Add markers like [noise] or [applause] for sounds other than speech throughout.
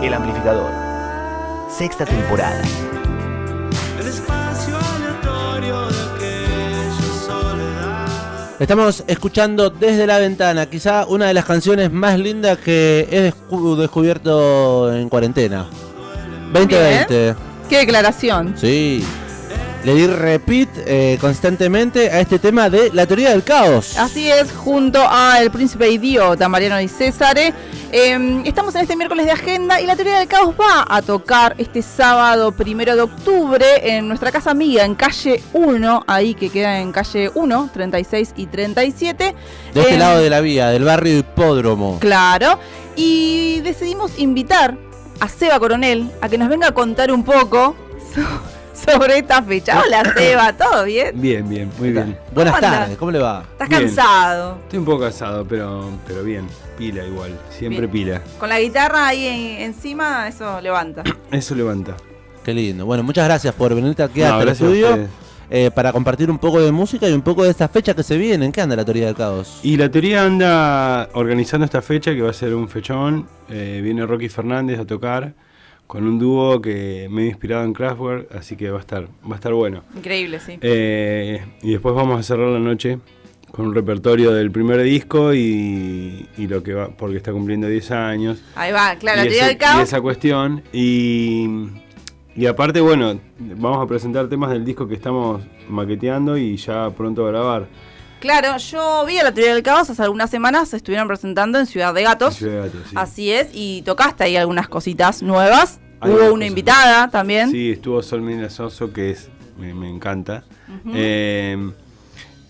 El amplificador. Sexta temporada. Estamos escuchando desde la ventana, quizá una de las canciones más lindas que he descu- descubierto en cuarentena. 2020. Qué declaración. Sí. Le di repeat eh, constantemente a este tema de la teoría del caos. Así es, junto a El Príncipe Idiota, Mariano y César. Eh, estamos en este miércoles de agenda y la teoría del caos va a tocar este sábado primero de octubre en nuestra casa amiga en calle 1, ahí que queda en calle 1, 36 y 37. De este Eh, lado de la vía, del barrio Hipódromo. Claro. Y decidimos invitar a Seba Coronel a que nos venga a contar un poco so- sobre esta fecha. Hola [coughs] Seba, ¿todo bien? Bien, bien, muy bien. Buenas tardes, ¿cómo le va? ¿Estás Bien. cansado? Estoy un poco cansado, pero, pero bien. Pila igual, siempre Bien. pila. Con la guitarra ahí en- encima, eso levanta. [clears throat] Eso levanta. Qué lindo. Bueno, muchas gracias por venirte aquí No, hasta el gracias a estudio ustedes. eh, para compartir un poco de música y un poco de esta fecha que se viene. ¿En qué anda la teoría del caos? Y la teoría anda organizando esta fecha que va a ser un fechón. Eh, viene Rocky Fernández a tocar con un dúo que me he inspirado en Kraftwerk, así que va a estar, va a estar bueno. Increíble, sí. Eh, y después vamos a cerrar la noche con un repertorio del primer disco y, y lo que va, porque está cumpliendo 10 años. Ahí va, claro, la y, ese- del caos. y esa cuestión. Y, y aparte, bueno, vamos a presentar temas del disco que estamos maqueteando y ya pronto a grabar. Claro, yo vi a la teoría del caos hace algunas semanas, se estuvieron presentando en Ciudad de Gatos. Ciudad de Gatos, sí. Así es, y tocaste ahí algunas cositas nuevas. Hay Hubo una cosas invitada también. Sí, estuvo Sol Soso, que es me, me encanta. Eh,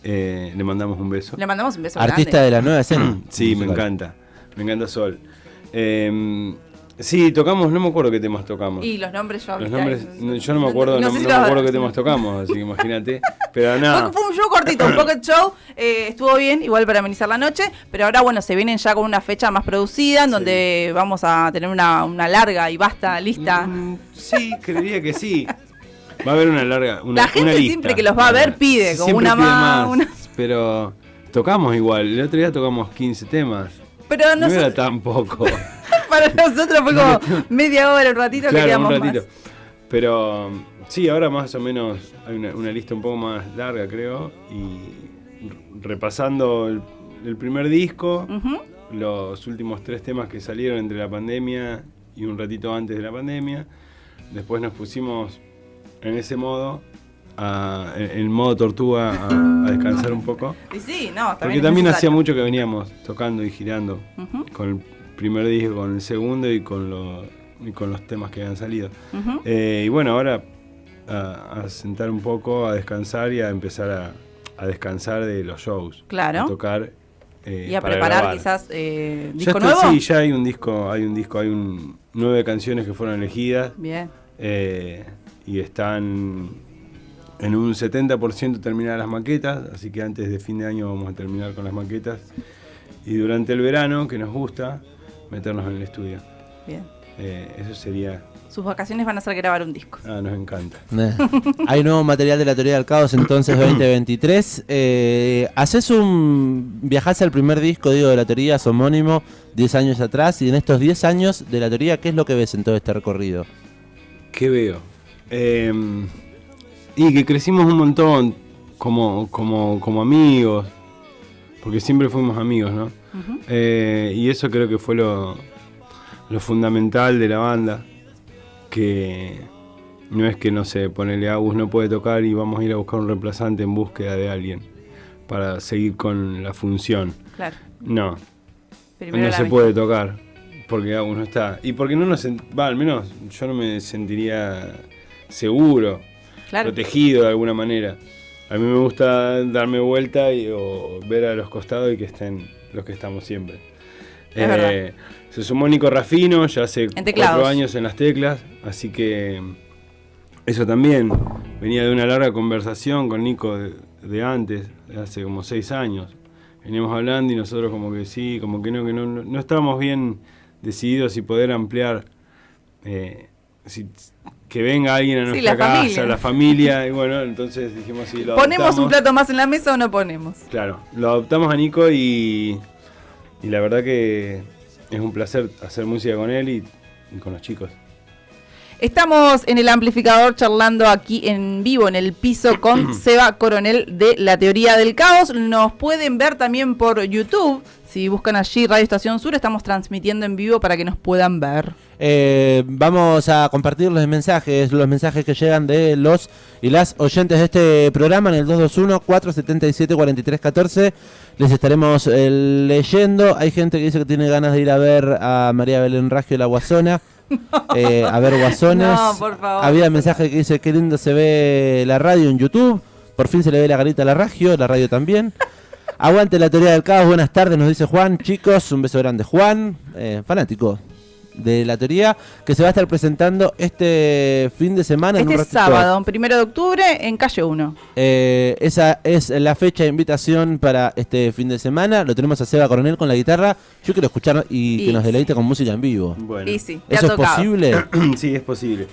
eh, le mandamos un beso. Le mandamos un beso Artista grande. de la nueva [clears throat] escena. Sí, me encanta. Me encanta Sol. Eh, sí, tocamos, no me acuerdo qué temas tocamos. Y los nombres yo Los nombres, no, yo no me acuerdo, no, sé si no me acuerdo qué temas tocamos, así que [laughs] imagínate. Pero nada. Fue, fue un show cortito, un pocket show, eh, estuvo bien, igual para amenizar la noche, pero ahora bueno, se vienen ya con una fecha más producida, en donde vamos a tener una, una larga y vasta lista. Mm, Sí, creería que sí. Va a haber una larga. Una, La gente una lista. siempre que los va a ver pide, como una más, una- Pero tocamos igual. El otro día tocamos 15 temas. Pero No noso- era tan poco. [laughs] para nosotros fue como [laughs] media hora, un ratito que claro, quedamos un ratito. más. Pero sí, ahora más o menos hay una, una lista un poco más larga, creo. Y repasando el, el primer disco, los últimos tres temas que salieron entre la pandemia y un ratito antes de la pandemia. Después nos pusimos en ese modo, a- en, en modo tortuga, a, a descansar un poco. Y sí, no, Porque también es también hacía mucho que veníamos tocando y girando con el primer disco, con el segundo y con, lo- y con los temas que habían salido. Eh, y bueno, ahora a, a sentar un poco, a descansar y a empezar a, a descansar de los shows. Claro. A tocar. eh, y a para preparar grabar. quizás eh, Ya disco está, nuevo. Sí, ya hay un disco, hay un disco, hay un, nueve canciones que fueron elegidas Bien. eh, y están en un 70% terminadas las maquetas, así que antes de fin de año vamos a terminar con las maquetas. Y durante el verano, que nos gusta, meternos en el estudio. Bien. Eh, eso sería... Sus vacaciones van a ser grabar un disco. Ah, nos encanta. Eh, Hay nuevo material de la teoría del caos entonces 2023. Eh, haces un. Viajás al primer disco, digo, de la teoría, es homónimo, 10 años atrás. Y en estos 10 años de la teoría, ¿qué es lo que ves en todo este recorrido? ¿Qué veo? Eh, y que crecimos un montón como, como, como amigos, porque siempre fuimos amigos, ¿no? Eh, y eso creo que fue lo, lo fundamental de la banda, que no es que, no sé, ponele Agus no puede tocar y vamos a ir a buscar un reemplazante en búsqueda de alguien para seguir con la función. Claro. No, Primero no se puede tocar porque Agus no está. Y porque no nos va, al menos yo no me sentiría seguro, Claro. protegido de alguna manera. A mí me gusta darme vuelta y, o ver a los costados y que estén los que estamos siempre. Es verdad. se sumó Nico Rafino, ya hace cuatro años en las teclas, así que eso también venía de una larga conversación con Nico de, de antes, de hace como seis años. Veníamos hablando y nosotros como que sí, como que no, que no, no, estábamos bien decididos si poder ampliar, eh, si- que venga alguien a Sí, nuestra la casa, familia. la familia, y bueno, entonces dijimos sí, lo ¿Ponemos un plato más en la mesa o no ponemos? Claro, lo adoptamos a Nico y, y la verdad que es un placer hacer música con él y, y con los chicos. Estamos en el amplificador charlando aquí en vivo en el piso con [clears throat] Seba Coronel de La Teoría del Caos. Nos pueden ver también por YouTube. Si buscan allí Radio Estación Sur, estamos transmitiendo en vivo para que nos puedan ver. Eh, vamos a compartir los mensajes, los mensajes que llegan de los y las oyentes de este programa en el 221-477-4314. Les estaremos eh, leyendo. Hay gente que dice que tiene ganas de ir a ver a María Belén Raggio la Guasona. [laughs] eh, a ver Guasones. No, por favor. Había mensaje que dice qué lindo se ve la radio en YouTube. Por fin se le ve la garita a la Raggio, la radio también. [laughs] Aguante la teoría del caos, buenas tardes, nos dice Juan. Chicos, un beso grande. Juan, eh, fanático de la teoría, que se va a estar presentando este fin de semana. en un Este sábado, primero de octubre, en calle 1. Eh, esa es la fecha de invitación para este fin de semana. Lo tenemos a Seba Coronel con la guitarra. Yo quiero escuchar y, Y que nos sí. deleite con música en vivo. Bueno, Y sí, ¿Eso es posible? [clears throat] sí, es posible.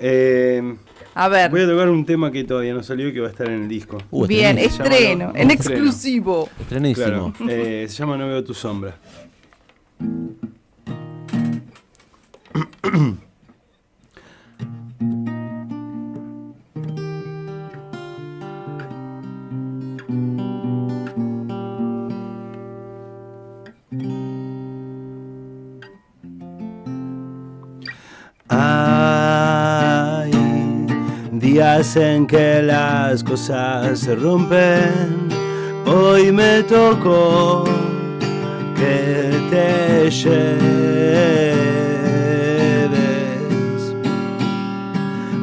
Eh, A ver, voy a tocar un tema que todavía no salió y que va a estar en el disco. Uh, bien, estreno, llama- en estreno. exclusivo. Estrenísimo. Claro, eh, se llama No veo tu sombra. [coughs] días en que las cosas se rompen. Hoy me tocó que te lleves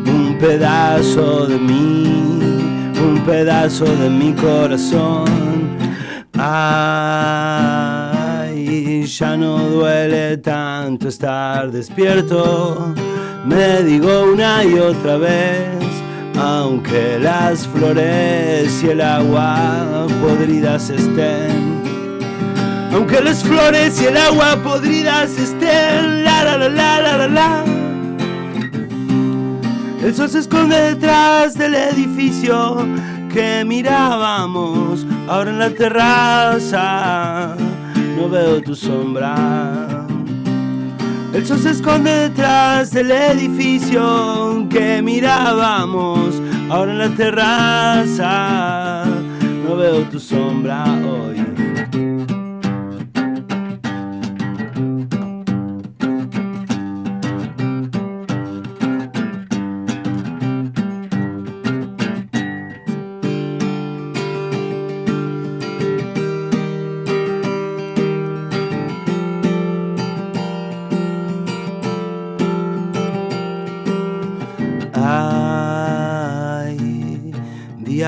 un pedazo de mí, un pedazo de mi corazón. Ay, ya no duele tanto estar despierto. Me digo una y otra vez, aunque las flores y el agua podridas estén. Aunque las flores y el agua podridas estén, la la la la la la la. El sol se esconde detrás del edificio que mirábamos. Ahora en la terraza no veo tu sombra. El sol se esconde detrás del edificio que mirábamos. Ahora en la terraza no veo tu sombra hoy.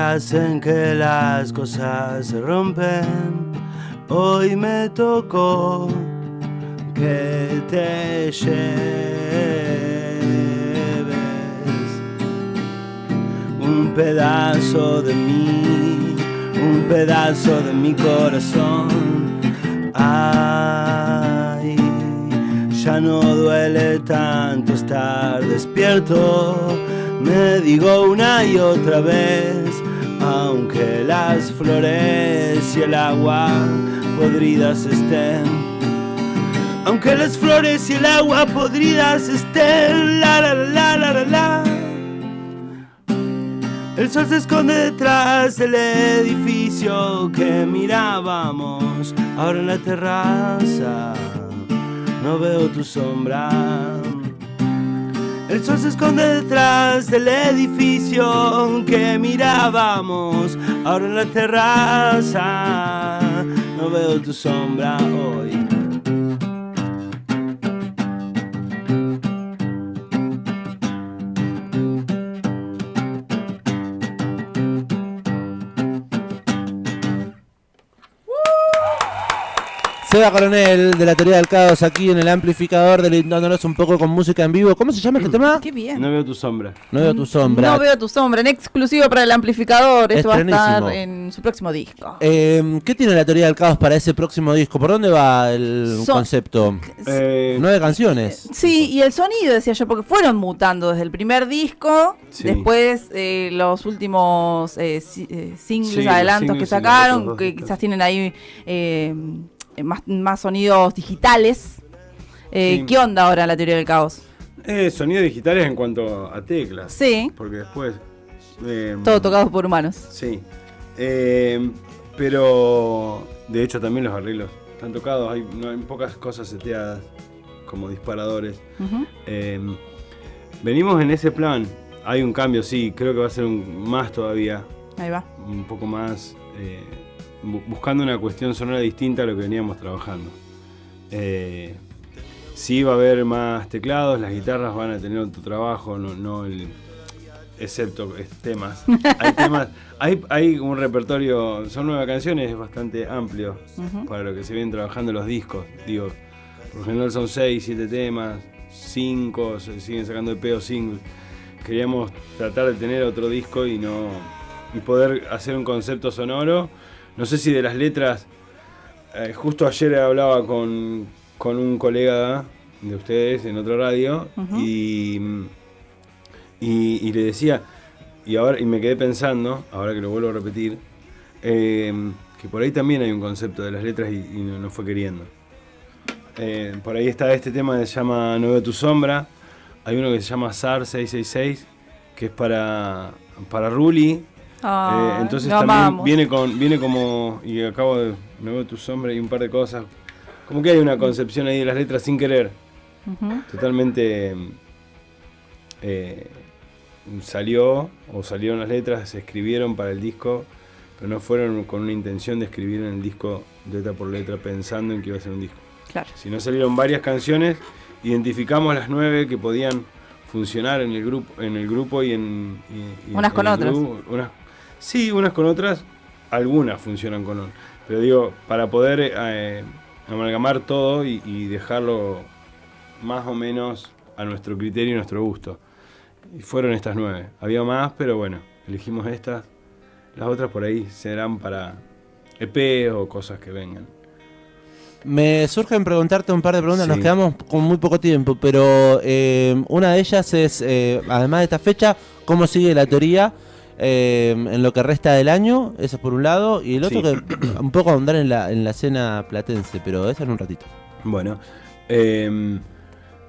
Días en que las cosas se rompen. Hoy me tocó que te lleves un pedazo de mí, un pedazo de mi corazón. Ay, ya no duele tanto estar despierto. Me digo una y otra vez, aunque las flores y el agua podridas estén. Aunque las flores y el agua podridas estén, la la la la la la. El sol se esconde detrás del edificio que mirábamos. Ahora en la terraza no veo tu sombra. El sol se esconde detrás del edificio que mirábamos. Ahora en la terraza no veo tu sombra hoy. Seba Coronel de la teoría del caos aquí en el amplificador delindándonos un poco con música en vivo. ¿Cómo se llama este tema? Qué bien. No veo tu sombra. No veo tu sombra. No veo tu sombra, en exclusivo para el amplificador. Esto va a estar en su próximo disco. Eh, ¿Qué tiene la teoría del caos para ese próximo disco? ¿Por dónde va el concepto? Eh, Nueve canciones. Sí, y el sonido, decía yo, porque fueron mutando desde el primer disco, Sí. después eh, los últimos eh, si- eh, singles, Sí, adelantos que singles sacaron, que quizás tienen ahí eh, más, más sonidos digitales. Eh, Sí. ¿Qué onda ahora la teoría del caos? Eh, sonidos digitales en cuanto a teclas. Sí, Porque después. eh, todo tocado por humanos. Sí. Eh, pero de hecho también los arreglos están tocados. Hay, no, hay pocas cosas seteadas como disparadores. Eh, venimos en ese plan. Hay un cambio, sí. Creo que va a ser un, más todavía. Ahí va. Un poco más. Bu- buscando una cuestión sonora distinta a lo que veníamos trabajando. Eh, sí va a haber más teclados, las guitarras van a tener otro trabajo, no, no el, excepto temas. [laughs] Hay temas, hay, hay un repertorio, son nueve canciones, es bastante amplio para lo que se vienen trabajando los discos. Digo, por lo general son seis, siete temas, cinco, se siguen sacando de pedo singles. Queríamos tratar de tener otro disco y no y poder hacer un concepto sonoro. No sé si de las letras, eh, justo ayer hablaba con, con un colega de ustedes en otra radio y, y, y le decía, y ahora y me quedé pensando, ahora que lo vuelvo a repetir, eh, que por ahí también hay un concepto de las letras y, y no, no fue queriendo. Eh, por ahí está este tema que se llama No veo tu sombra. Hay uno que se llama SAR 666, que es para, para Ruli. Ah, Eh, entonces también amamos. viene con viene como y acabo de no veo tu sombra y un par de cosas. Como que hay una concepción ahí de las letras sin querer. Totalmente eh, salió o salieron las letras, se escribieron para el disco, pero no fueron con una intención de escribir en el disco letra por letra pensando en que iba a ser un disco. Claro. Si no salieron varias canciones, identificamos las nueve que podían funcionar en el grupo, en el grupo y en y- y Unas en con otras. grupo. Unas- sí, unas con otras, algunas funcionan con otras. Pero digo, para poder eh, amalgamar todo y, y dejarlo más o menos a nuestro criterio y nuestro gusto. Y fueron estas nueve. Había más, pero bueno, elegimos estas. Las otras por ahí serán para EP o cosas que vengan. Me surgen preguntarte un par de preguntas, Sí. nos quedamos con muy poco tiempo, pero eh, una de ellas es, eh, además de esta fecha, ¿cómo sigue la teoría eh, en lo que resta del año? Eso es por un lado, y el otro Sí. que [coughs] un poco ahondar en la, en la escena platense, pero eso en un ratito. Bueno, eh,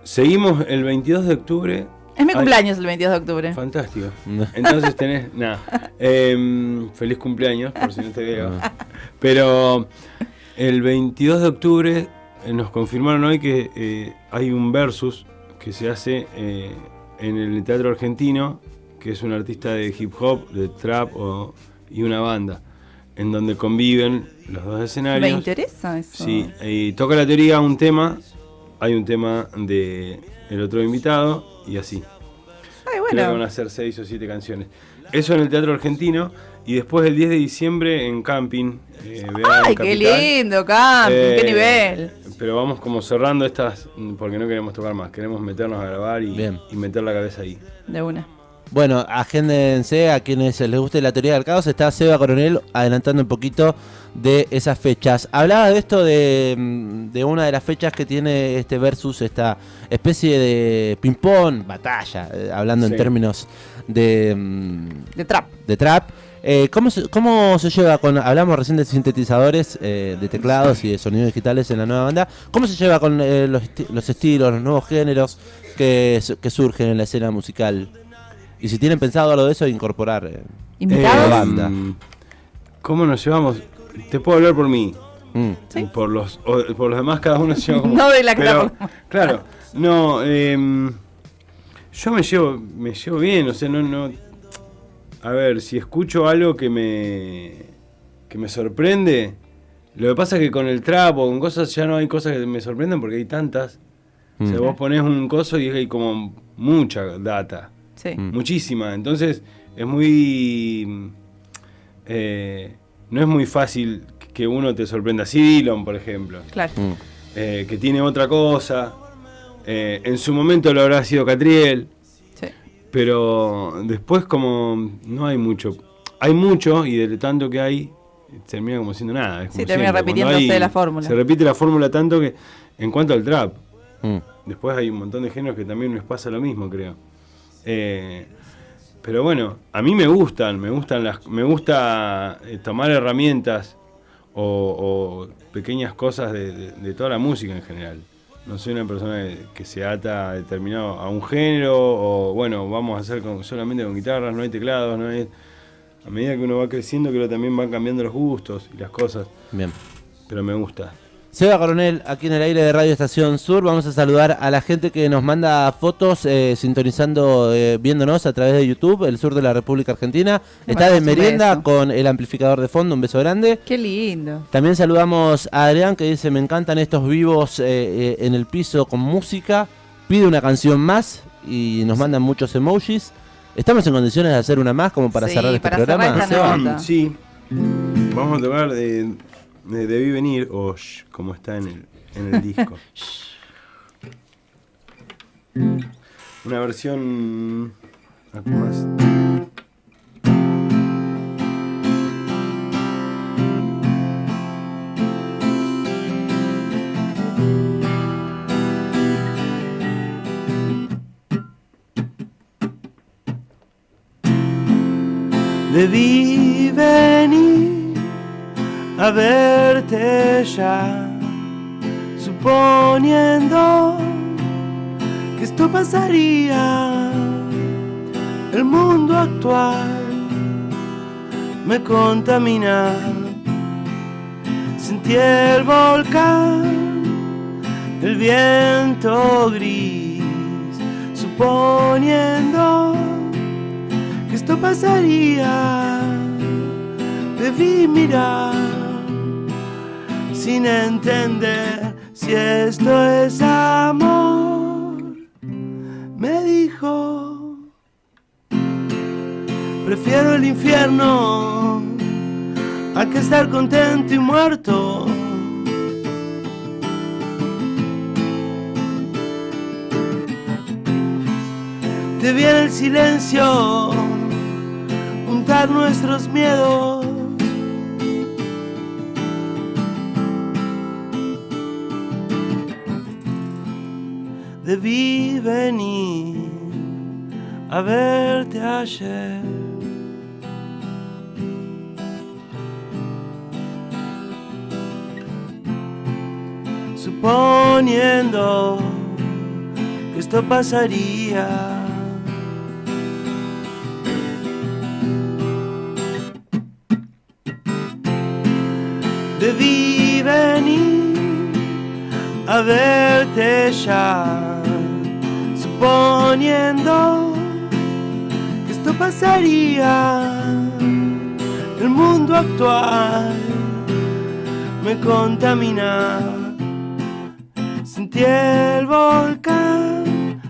seguimos el 22 de octubre. Es mi Ay, cumpleaños el 22 de octubre. Fantástico. Entonces tenés, [laughs] nada, eh, feliz cumpleaños, por si no te veo. Pero el 22 de octubre eh, nos confirmaron hoy que eh, hay un versus que se hace eh, en el Teatro Argentino, que es un artista de hip hop, de trap o- y una banda, en donde conviven los dos escenarios. Me interesa eso. Sí, y toca la teoría un tema, hay un tema de el otro invitado y así. Ay, Creo que van bueno. a ser seis o siete canciones. Eso en el Teatro Argentino y después el 10 de diciembre en Camping. eh, Vean Ay, qué lindo, camping, qué Eh, nivel. Pero vamos como cerrando estas porque no queremos tocar más, queremos meternos a grabar y, Bien. y meter la cabeza ahí. De una. Bueno, agéndense a quienes les guste la teoría del caos. Está Seba Coronel adelantando un poquito de esas fechas. Hablaba de esto de, mm, de una de las fechas que tiene este versus, esta especie de ping-pong, batalla, eh, hablando en términos de, mm, De trap. de trap. Eh, ¿cómo, se, ¿Cómo se lleva con.? Hablamos recién de sintetizadores, eh, de teclados y de sonidos digitales en la nueva banda. ¿Cómo se lleva con eh, los, esti- los estilos, los nuevos géneros que surgen en la escena musical? Y si tienen pensado algo de eso, incorporar. eh, ¿Invitados? Eh, banda. ¿Cómo nos llevamos? Te puedo hablar por mí. mm. Sí. Por los, o- por los demás cada uno se lleva como... [laughs] No de la Pero. Claro, no, em, yo me llevo, me llevo bien, o sea, no, no. A ver, si escucho algo que me, que me sorprende, lo que pasa es que con el trap o con cosas ya no hay cosas que me sorprenden porque hay tantas. O sea, Mm. vos ponés un coso y hay como mucha data, Sí. Mm. muchísima. Entonces es muy, eh, no es muy fácil que uno te sorprenda. Sí, Dillon, por ejemplo Claro. Mm. eh, que tiene otra cosa. Eh, en su momento lo habrá sido Catriel, Sí. pero después como no hay mucho. Hay mucho y de tanto que hay, termina como siendo nada. es Sí, como termina siempre, cuando repitiéndose la fórmula. Se repite la fórmula tanto que en cuanto al trap, Mm. después hay un montón de géneros que también les pasa lo mismo, creo. Eh, pero bueno, a mí me gustan, me gustan las, me gusta eh, tomar herramientas o, o pequeñas cosas de, de- de toda la música en general. no soy una persona que, que se ata a determinado a un género o bueno, vamos a hacer con- solamente con guitarras, no hay teclados, no hay a medida que uno va creciendo creo que también van cambiando los gustos y las cosas, Bien. pero me gusta. Seba Coronel, aquí en el aire de Radio Estación Sur, vamos a saludar a la gente que nos manda fotos eh, sintonizando, eh, viéndonos a través de YouTube, el sur de la República Argentina. Está de merienda beso. con el amplificador de fondo, un beso grande. Qué lindo. También saludamos a Adrián que dice, me encantan estos vivos eh, eh, en el piso con música, pide una canción más y nos mandan muchos emojis. ¿Estamos en condiciones de hacer una más como para Sí, cerrar este para cerrar programa? esta Seba? nota. Sí, vamos a tocar de Debí Venir, o Shh, como está en el, en el disco. [laughs] Una versión... Debí venir a verte ya, suponiendo que esto pasaría. El mundo actual me contamina. Sentí el volcán, el viento gris, suponiendo que esto pasaría. Debí mirar sin entender si esto es amor. Me dijo, prefiero el infierno a que estar contento y muerto. Te viene el silencio, juntar nuestros miedos. Debí venir a verte ayer. Suponiendo que esto pasaría. Debí venir a verte ya, suponiendo que esto pasaría. El mundo actual me contamina. Sentí el volcán,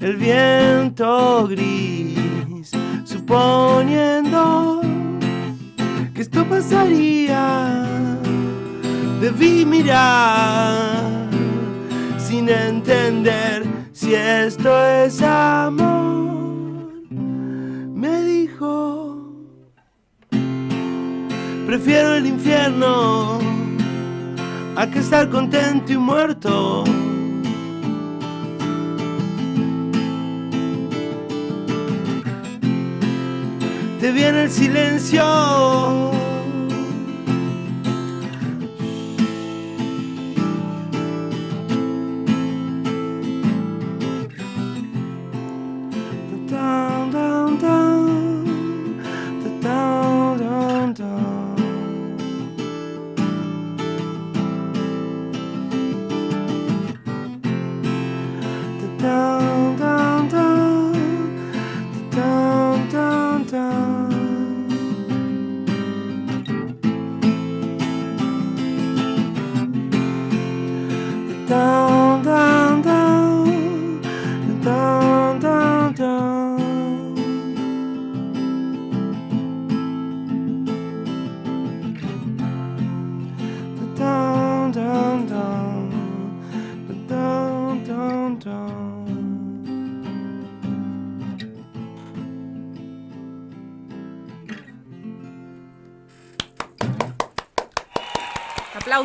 el viento gris, suponiendo que esto pasaría. Debí mirar sin entender si esto es amor. Me dijo, prefiero el infierno a que estar contento y muerto. Te viene el silencio.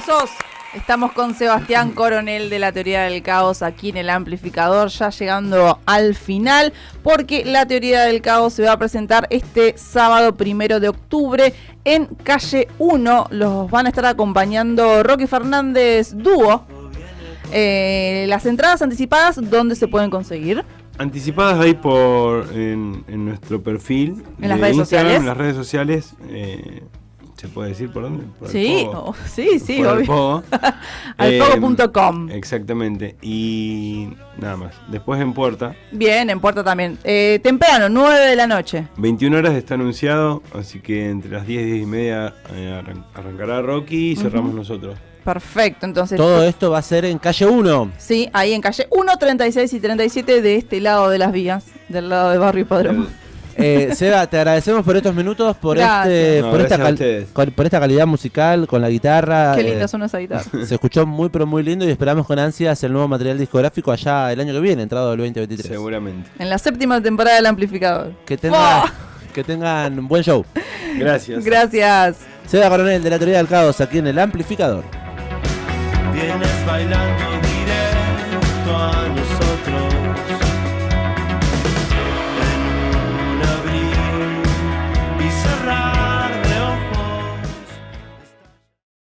Aplausos. Estamos con Sebastián Coronel de la Teoría del Caos aquí en el amplificador, ya llegando al final, porque la Teoría del Caos se va a presentar este sábado primero de octubre en calle 1. Los van a estar acompañando Rocky Fernández Dúo. Eh, las entradas anticipadas, ¿dónde se pueden conseguir? Anticipadas ahí por en, en nuestro perfil. ¿En las de redes Instagram, sociales? En las redes sociales. eh, ¿Se puede decir por dónde? Por el Sí, Pogo. oh, sí, sí, Por obvio. Pogo. [laughs] Eh, Alpogo.com. Exactamente. Y nada más. Después en Puerta. Bien, en Puerta también. Eh, temprano, 9 de la noche. 21 horas está anunciado, así que entre las 10 y 10 y media eh, arran- arrancará Rocky y cerramos nosotros. Perfecto, entonces. Todo esto va a ser en calle 1. Sí, ahí en calle 1, 36 y 37 de este lado de las vías, del lado de Barrio Hipódromo. Eh, Seba, te agradecemos por estos minutos, por Gracias. este, No, por, esta gracias a cal- ustedes. con- por esta calidad musical, con la guitarra. Qué eh, linda son esas guitarras. Se escuchó muy pero muy lindo y esperamos con ansias el nuevo material discográfico allá el año que viene, entrado del 2023. Seguramente. En la séptima temporada del amplificador. Que tengan, ¡Fua! que tengan un buen show. Gracias. Gracias. Seba Coronel de la Teoría del Caos aquí en el amplificador. Vienes bailando directo a